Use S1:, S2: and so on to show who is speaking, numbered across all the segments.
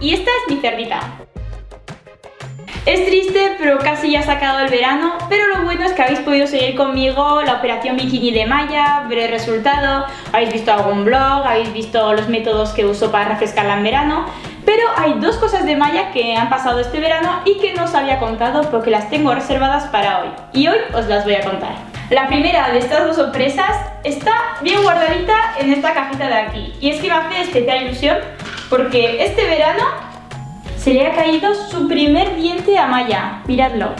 S1: mi cerdita. Es triste, pero casi ya ha sacado el verano, pero lo bueno es que habéis podido seguir conmigo la operación bikini de Maya, ver el resultado, habéis visto algún blog, habéis visto los métodos que uso para refrescarla en verano, pero hay dos cosas de Maya que han pasado este verano y que no os había contado porque las tengo reservadas para hoy, y hoy os las voy a contar. La primera de estas dos sorpresas está bien guardadita en esta cajita de aquí, y es que me hace especial ilusión porque este verano se le ha caído su primer diente a Maya. Miradlo.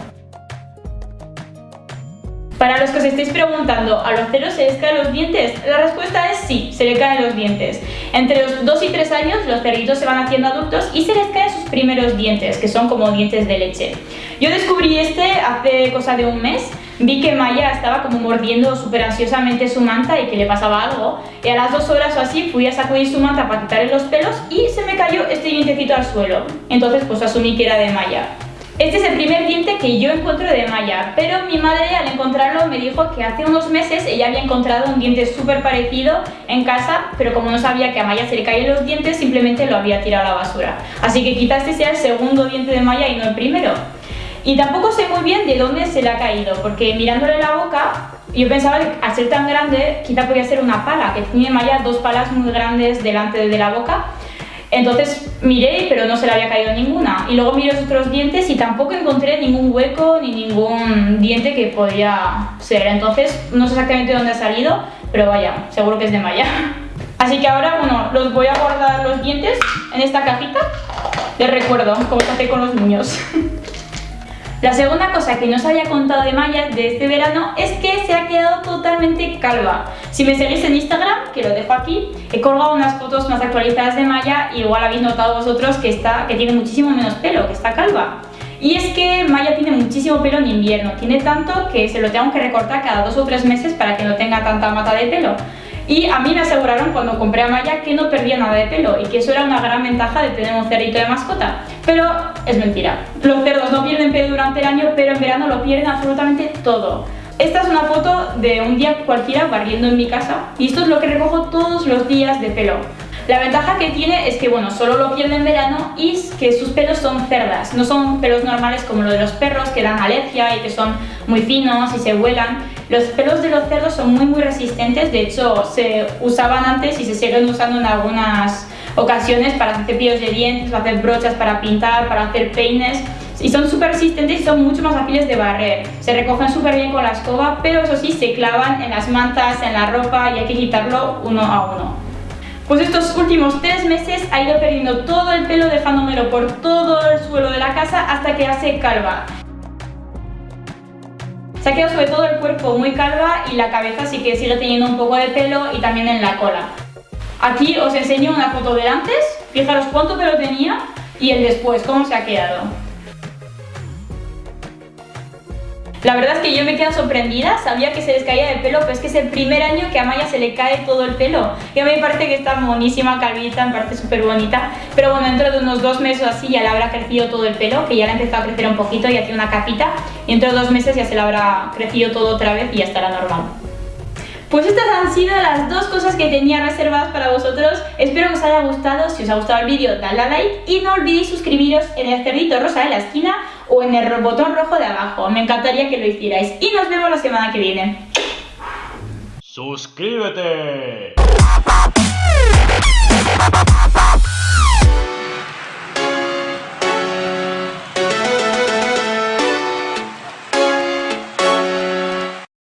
S1: Para los que os estéis preguntando, ¿a los ceros se les caen los dientes? La respuesta es sí, se le caen los dientes. Entre los 2 y 3 años los cerditos se van haciendo adultos y se les caen sus primeros dientes, que son como dientes de leche. Yo descubrí este hace cosa de un mes vi que Maya estaba como mordiendo súper ansiosamente su manta y que le pasaba algo y a las dos horas o así fui a sacudir su manta para quitarle los pelos y se me cayó este dientecito al suelo entonces pues asumí que era de Maya este es el primer diente que yo encuentro de Maya, pero mi madre al encontrarlo me dijo que hace unos meses ella había encontrado un diente súper parecido en casa, pero como no sabía que a Maya se le caían los dientes, simplemente lo había tirado a la basura. Así que quizás este sea el segundo diente de Maya y no el primero. Y tampoco sé muy bien de dónde se le ha caído, porque mirándole la boca, yo pensaba que al ser tan grande, quizá podía ser una pala, que tiene Maya dos palas muy grandes delante de la boca. Entonces miré, pero no se le había caído ninguna. Y luego miré los otros dientes y tampoco encontré ningún hueco ni ningún diente que podía ser. Entonces no sé exactamente dónde ha salido, pero vaya, seguro que es de Maya. Así que ahora, bueno, los voy a guardar los dientes en esta cajita de recuerdo, como se hace con los niños. La segunda cosa que no os había contado de Maya de este verano es que se ha quedado totalmente calva. Si me seguís en Instagram, que lo dejo aquí, he colgado unas fotos más actualizadas de Maya y igual habéis notado vosotros que, está, que tiene muchísimo menos pelo, que está calva. Y es que Maya tiene muchísimo pelo en invierno, tiene tanto que se lo tengo que recortar cada dos o tres meses para que no tenga tanta mata de pelo. Y a mí me aseguraron cuando compré a Maya que no perdía nada de pelo y que eso era una gran ventaja de tener un cerdito de mascota. Pero es mentira. Los cerdos no pierden pelo durante el año, pero en verano lo pierden absolutamente todo. Esta es una foto de un día cualquiera barriendo en mi casa y esto es lo que recojo todos los días de pelo. La ventaja que tiene es que, bueno, solo lo pierde en verano y que sus pelos son cerdas, no son pelos normales como los de los perros que dan alergia y que son muy finos y se vuelan. Los pelos de los cerdos son muy muy resistentes, de hecho se usaban antes y se siguen usando en algunas ocasiones para hacer cepillos de dientes, para hacer brochas para pintar, para hacer peines y son súper resistentes y son mucho más fáciles de barrer. Se recogen súper bien con la escoba, pero eso sí, se clavan en las mantas, en la ropa y hay que quitarlo uno a uno. Pues estos últimos tres meses ha ido perdiendo todo el pelo dejándomelo por todo el suelo de la casa hasta que hace calva. Se ha quedado sobre todo el cuerpo muy calva y la cabeza sí que sigue teniendo un poco de pelo y también en la cola. Aquí os enseño una foto del antes, fijaros cuánto pelo tenía y el después, cómo se ha quedado. La verdad es que yo me quedo sorprendida, sabía que se les caía el pelo, pero es que es el primer año que a Maya se le cae todo el pelo. Y a mí me parece que está monísima, calvita, me parece súper bonita. Pero bueno, dentro de unos dos meses así ya le habrá crecido todo el pelo, que ya le ha empezado a crecer un poquito, ya tiene una capita. Y dentro de dos meses ya se le habrá crecido todo otra vez y ya estará normal. Pues estas han sido las dos cosas que tenía reservadas para vosotros. Espero que os haya gustado. Si os ha gustado el vídeo, dadle a like y no olvidéis suscribiros en el cerdito rosa de la esquina o en el botón rojo de abajo. Me encantaría que lo hicierais. Y nos vemos la semana que viene.
S2: ¡Suscríbete!